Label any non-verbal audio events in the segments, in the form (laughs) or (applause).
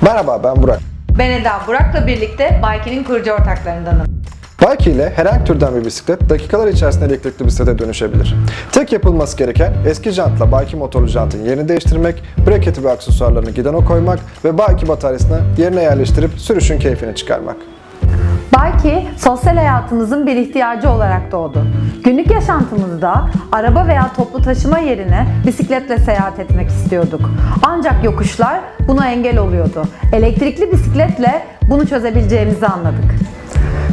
Merhaba ben Burak. Ben Eda Burak'la birlikte Bike'nin kurucu ortaklarındanım. Bike ile herhangi türden bir bisiklet dakikalar içerisinde elektrikli bisiklete dönüşebilir. Tek yapılması gereken eski jantla bike motorlu jantın yerini değiştirmek, breketi ve aksesuarlarını gidona koymak ve bike bataryasını yerine yerleştirip sürüşün keyfini çıkarmak. Bike, sosyal hayatımızın bir ihtiyacı olarak doğdu. Günlük yaşantımızda araba veya toplu taşıma yerine bisikletle seyahat etmek istiyorduk. Ancak yokuşlar buna engel oluyordu. Elektrikli bisikletle bunu çözebileceğimizi anladık.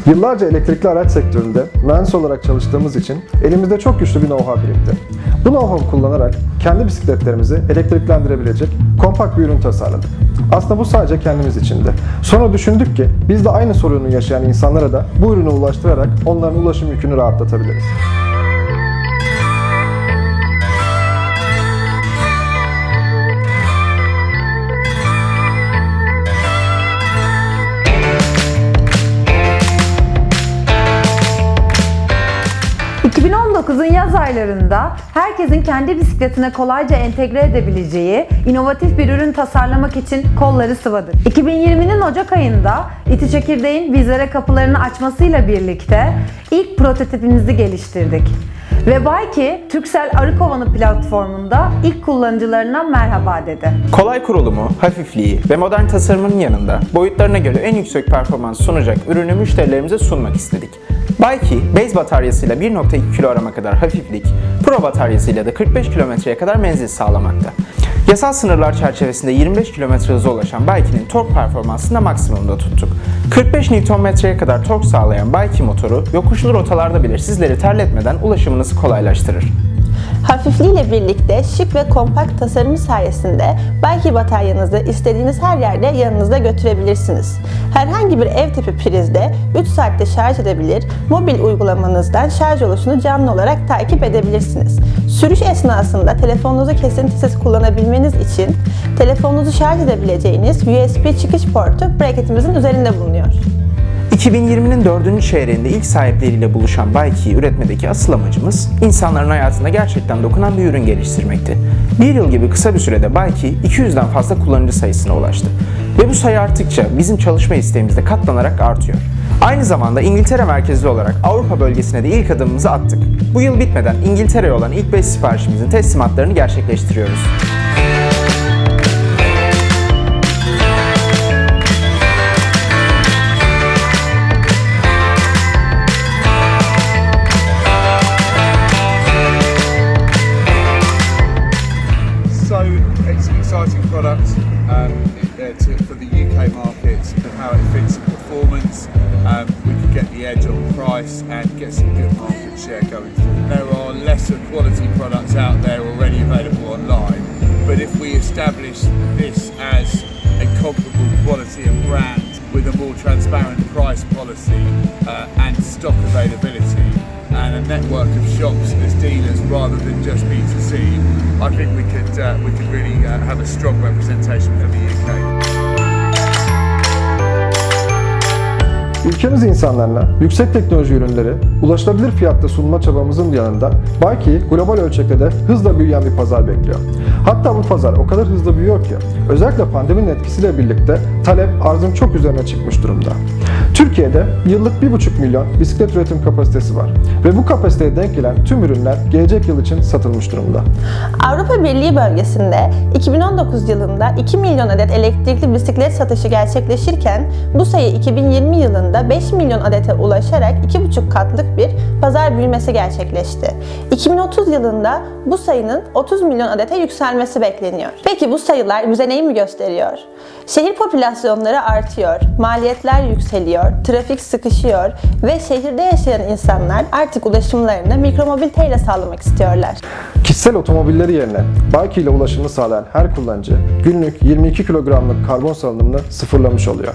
Yıllarca elektrikli araç sektöründe mühendis olarak çalıştığımız için elimizde çok güçlü bir know-how birikti. Bu know-how'u kullanarak kendi bisikletlerimizi elektriklendirebilecek kompakt bir ürün tasarladık. Aslında bu sadece kendimiz içindi. Sonra düşündük ki biz de aynı sorunu yaşayan insanlara da bu ürünü ulaştırarak onların ulaşım yükünü rahatlatabiliriz. Yaz aylarında herkesin kendi bisikletine kolayca entegre edebileceği inovatif bir ürün tasarlamak için kolları sıvadık. 2020'nin Ocak ayında İti Çekirdeğin bizlere kapılarını açmasıyla birlikte ilk prototipimizi geliştirdik. Ve Bike, Turkcell Arıkovanı platformunda ilk kullanıcılarına merhaba dedi. Kolay kurulumu, hafifliği ve modern tasarımının yanında boyutlarına göre en yüksek performans sunacak ürünü müşterilerimize sunmak istedik. Bikey, base bataryasıyla 1.2 kilo arama kadar hafiflik, Pro bataryasıyla da 45 kilometreye kadar menzil sağlamakta. Yasal sınırlar çerçevesinde 25 km hıza ulaşan Bikey'nin tork performansını da maksimumda tuttuk. 45 Nm'ye kadar tork sağlayan Bikey motoru yokuşlu rotalarda bile sizleri terletmeden ulaşımınızı kolaylaştırır. Hafifliğiyle birlikte şık ve kompakt tasarımı sayesinde belki bataryanızı istediğiniz her yerde yanınızda götürebilirsiniz. Herhangi bir ev tipi prizde 3 saatte şarj edebilir, mobil uygulamanızdan şarj oluşunu canlı olarak takip edebilirsiniz. Sürüş esnasında telefonunuzu kesintisiz kullanabilmeniz için telefonunuzu şarj edebileceğiniz USB çıkış portu braketimizin üzerinde bulunuyor. 2020'nin dördüncü çeyreğinde ilk sahipleriyle buluşan Bike'yi üretmedeki asıl amacımız insanların hayatına gerçekten dokunan bir ürün geliştirmekti. Bir yıl gibi kısa bir sürede Bike 200'den fazla kullanıcı sayısına ulaştı. Ve bu sayı arttıkça bizim çalışma isteğimiz de katlanarak artıyor. Aynı zamanda İngiltere merkezli olarak Avrupa bölgesine de ilk adımımızı attık. Bu yıl bitmeden İngiltere'ye olan ilk 5 siparişimizin teslimatlarını gerçekleştiriyoruz. Edge on price and get some good market share going forward. There are lesser quality products out there already available online, but if we establish this as a comparable quality and brand with a more transparent price policy uh, and stock availability and a network of shops as dealers rather than just B2C, I think we could uh, we could really uh, have a strong representation for the UK. Ülkemiz insanlarına yüksek teknoloji ürünleri ulaşılabilir fiyatta sunma çabamızın yanında Bike'yi global ölçekte de hızla büyüyen bir pazar bekliyor. Hatta bu pazar o kadar hızlı büyüyor ki özellikle pandeminin etkisiyle birlikte talep arzın çok üzerine çıkmış durumda. Türkiye'de yıllık 1,5 milyon bisiklet üretim kapasitesi var ve bu kapasiteye denk gelen tüm ürünler gelecek yıl için satılmış durumda. Avrupa Birliği bölgesinde 2019 yılında 2 milyon adet elektrikli bisiklet satışı gerçekleşirken bu sayı 2020 yılında 5 milyon adete ulaşarak 2,5 katlık bir pazar büyümesi gerçekleşti. 2030 yılında bu sayının 30 milyon adete yükselmesi bekleniyor. Peki bu sayılar bize neyi mi gösteriyor? Şehir popülasyonları artıyor, maliyetler yükseliyor, trafik sıkışıyor ve şehirde yaşayan insanlar artık ulaşımlarını mikromobiliteyle sağlamak istiyorlar. Kişisel otomobilleri yerine Bike ile ulaşımını sağlayan her kullanıcı günlük 22 kilogramlık karbon salınımını sıfırlamış oluyor.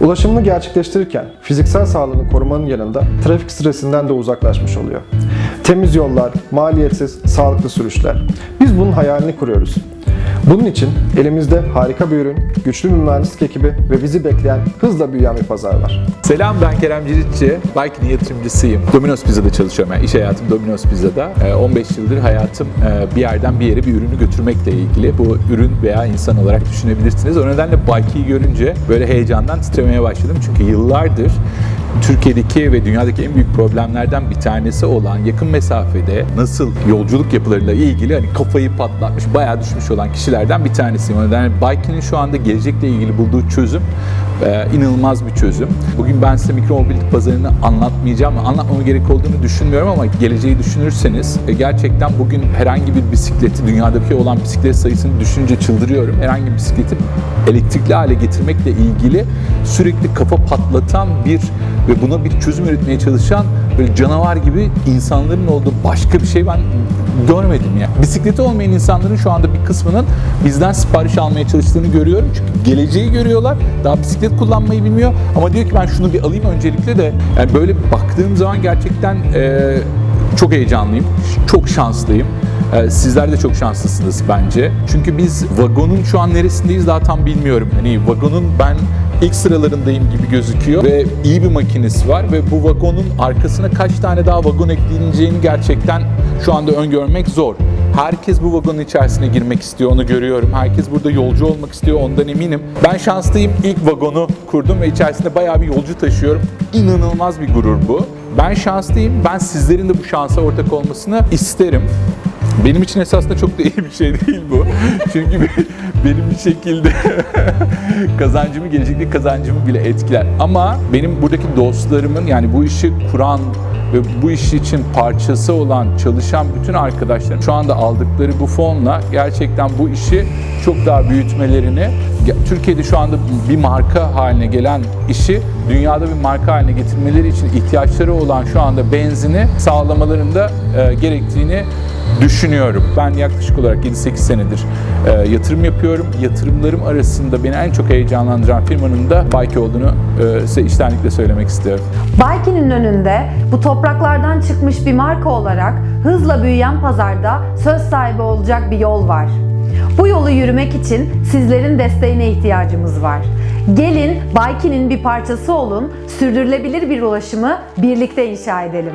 Ulaşımını gerçekleştirirken fiziksel sağlığını korumanın yanında trafik stresinden de uzaklaşmış oluyor. Temiz yollar, maliyetsiz, sağlıklı sürüşler. Biz bunun hayalini kuruyoruz. Bunun için elimizde harika bir ürün, güçlü bir mühendislik ekibi ve bizi bekleyen hızla büyüyen bir pazar var. Selam ben Kerem Ciritçi. Bike'nin yatırımcısıyım. Domino's Pizza'da çalışıyorum. Yani iş hayatım Domino's Pizza'da. Ee, 15 yıldır hayatım e, bir yerden bir yere bir ürünü götürmekle ilgili. Bu ürün veya insan olarak düşünebilirsiniz. O nedenle Bike'i görünce böyle heyecandan titremeye başladım. Çünkü yıllardır Türkiye'deki ve dünyadaki en büyük problemlerden bir tanesi olan yakın mesafede nasıl yolculuk yapılarıyla ilgili hani kafayı patlatmış, bayağı düşmüş olan kişilerden bir tanesiyim. O nedenle şu anda gelecekle ilgili bulduğu çözüm e, inanılmaz bir çözüm. Bugün ben size mikromobilite pazarını anlatmayacağım. Anlatmama gerek olduğunu düşünmüyorum ama geleceği düşünürseniz e, gerçekten bugün herhangi bir bisikleti, dünyadaki olan bisiklet sayısını düşünce çıldırıyorum. Herhangi bir bisikleti elektrikli hale getirmekle ilgili sürekli kafa patlatan bir ve buna bir çözüm üretmeye çalışan böyle canavar gibi insanların olduğu başka bir şey ben görmedim ya. Bisikleti olmayan insanların şu anda bir kısmının bizden sipariş almaya çalıştığını görüyorum. Çünkü geleceği görüyorlar. Daha bisiklet kullanmayı bilmiyor. Ama diyor ki ben şunu bir alayım öncelikle de. Yani böyle baktığım zaman gerçekten eee, çok heyecanlıyım. Çok şanslıyım. Ee, Sizler de çok şanslısınız bence. Çünkü biz vagonun şu an neresindeyiz daha tam bilmiyorum. Hani vagonun ben ilk sıralarındayım gibi gözüküyor ve iyi bir makinesi var ve bu vagonun arkasına kaç tane daha vagon ekleneceğini gerçekten şu anda öngörmek zor. Herkes bu vagonun içerisine girmek istiyor, onu görüyorum. Herkes burada yolcu olmak istiyor, ondan eminim. Ben şanslıyım, ilk vagonu kurdum ve içerisinde bayağı bir yolcu taşıyorum. İnanılmaz bir gurur bu. Ben şanslıyım, ben sizlerin de bu şansa ortak olmasını isterim. Benim için esasında çok da iyi bir şey değil bu. (laughs) Çünkü benim bir şekilde (laughs) kazancımı, gelecekteki kazancımı bile etkiler. Ama benim buradaki dostlarımın yani bu işi kuran ve bu iş için parçası olan, çalışan bütün arkadaşlarım şu anda aldıkları bu fonla gerçekten bu işi çok daha büyütmelerini, Türkiye'de şu anda bir marka haline gelen işi dünyada bir marka haline getirmeleri için ihtiyaçları olan şu anda benzini sağlamalarında e, gerektiğini düşünüyorum. Ben yaklaşık olarak 7-8 senedir e, yatırım yapıyorum. Yatırımlarım arasında beni en çok heyecanlandıran firmanın da Bike olduğunu e, size içtenlikle söylemek istiyorum. Bike'nin önünde bu topraklardan çıkmış bir marka olarak hızla büyüyen pazarda söz sahibi olacak bir yol var. Bu yolu yürümek için sizlerin desteğine ihtiyacımız var. Gelin Bike'nin bir parçası olun, sürdürülebilir bir ulaşımı birlikte inşa edelim.